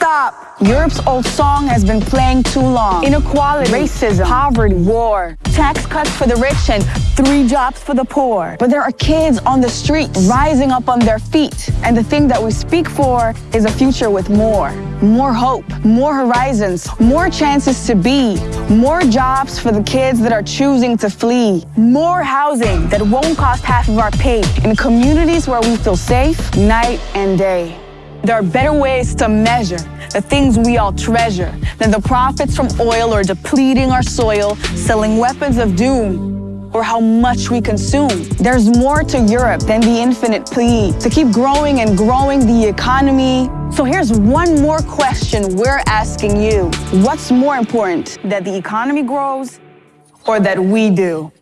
Stop! Europe's old song has been playing too long. Inequality, racism, poverty, war, tax cuts for the rich and three jobs for the poor. But there are kids on the streets rising up on their feet. And the thing that we speak for is a future with more. More hope, more horizons, more chances to be, more jobs for the kids that are choosing to flee, more housing that won't cost half of our pay in communities where we feel safe night and day. There are better ways to measure the things we all treasure than the profits from oil or depleting our soil, selling weapons of doom, or how much we consume. There's more to Europe than the infinite plea to keep growing and growing the economy. So here's one more question we're asking you. What's more important, that the economy grows or that we do?